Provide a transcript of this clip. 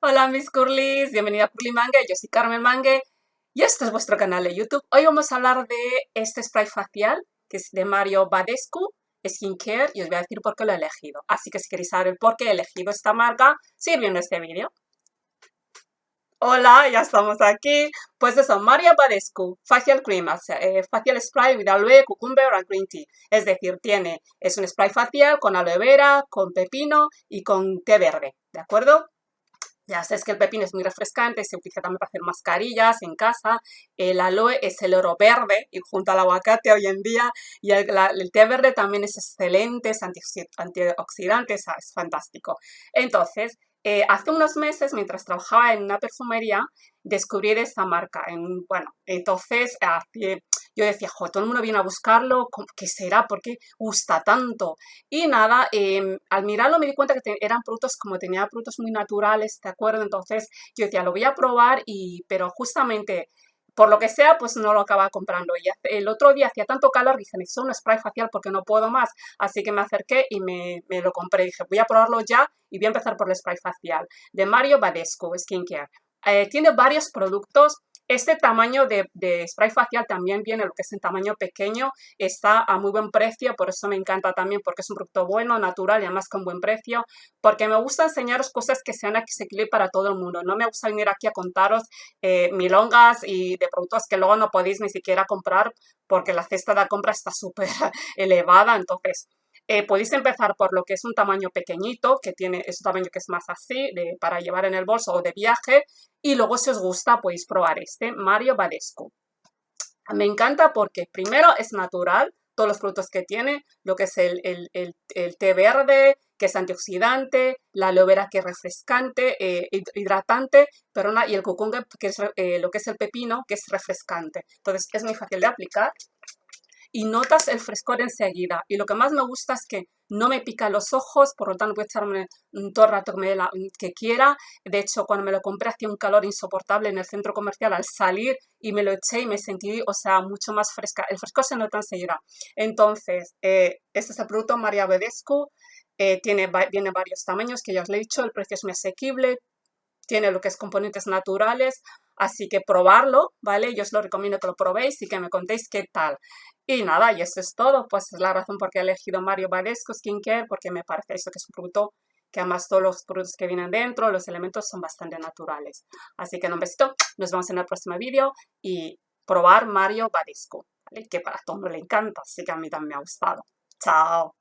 Hola mis curlis, bienvenida a Curly Mangue, yo soy Carmen Mangue y este es vuestro canal de YouTube. Hoy vamos a hablar de este spray facial que es de Mario Badescu Skincare y os voy a decir por qué lo he elegido. Así que si queréis saber por qué he elegido esta marca, sigue viendo este vídeo. Hola, ya estamos aquí. Pues eso, Mario Badescu Facial Cream, eh, Facial Spray with Aloe, Cucumber and Green Tea. Es decir, tiene, es un spray facial con aloe vera, con pepino y con té verde, ¿de acuerdo? Ya sabes que el pepino es muy refrescante, se utiliza también para hacer mascarillas en casa. El aloe es el oro verde y junto al aguacate hoy en día. Y el, té verde también es excelente, es antioxidante, es, fantástico. Entonces, eh, hace unos meses, mientras trabajaba en una perfumería, descubrí de esta marca. En, bueno, entonces yo decía, todo el mundo viene a buscarlo, ¿qué será? ¿Por qué gusta tanto? Y nada, em, al mirarlo me di cuenta que eran productos, como tenía productos muy naturales, ¿de acuerdo? Entonces yo decía, lo voy a probar, y, pero justamente por lo que sea, pues no lo acaba comprando. Y el otro día hacía tanto calor, dije, necesito un spray facial porque no puedo más. Así que me acerqué y me, me, lo compré. Dije, voy a probarlo ya y voy a empezar por el spray facial de Mario Badescu Skincare. Eh, tiene varios productos este tamaño de, spray facial también viene, lo que es en tamaño pequeño, está a muy buen precio, por eso me encanta también, porque es un producto bueno, natural y además con buen precio, porque me gusta enseñaros cosas que sean accesibles para todo el mundo. No me gusta venir aquí a contaros eh, milongas y de productos que luego no podéis ni siquiera comprar porque la cesta de compra está súper elevada, entonces eh, podéis empezar por lo que es un tamaño pequeñito, que tiene ese tamaño que es más así, para llevar en el bolso o de viaje, y luego si os gusta podéis probar este, Mario Badescu. Me encanta porque primero es natural, todos los productos que tiene, lo que es el, té verde, que es antioxidante, la aloe vera que es refrescante, eh, hidratante, perdona, y el cucumber, que es eh, lo que es el pepino, que es refrescante. Entonces es muy fácil de aplicar y notas el frescor enseguida. Y lo que más me gusta es que no me pica los ojos, por lo tanto puedo echarme todo el rato que, me la, que quiera. De hecho, cuando me lo compré hacía un calor insoportable en el centro comercial al salir y me lo eché y me sentí, o sea, mucho más fresca. El frescor se nota enseguida. Entonces, eh, este es el producto María Bedescu. Eh, tiene, viene varios tamaños que ya os he dicho, el precio es muy asequible, tiene lo que es componentes naturales, así que probarlo, ¿vale? Yo os lo recomiendo que lo probéis y que me contéis qué tal. Y nada, y eso es todo, pues es la razón por qué he elegido Mario Badescu Skincare, porque me parece eso que es un producto que además todos los productos que vienen dentro, los elementos son bastante naturales. Así que un besito, nos vemos en el próximo vídeo y probar Mario Badescu, ¿vale? que para todo le encanta, así que a mí también me ha gustado. Chao.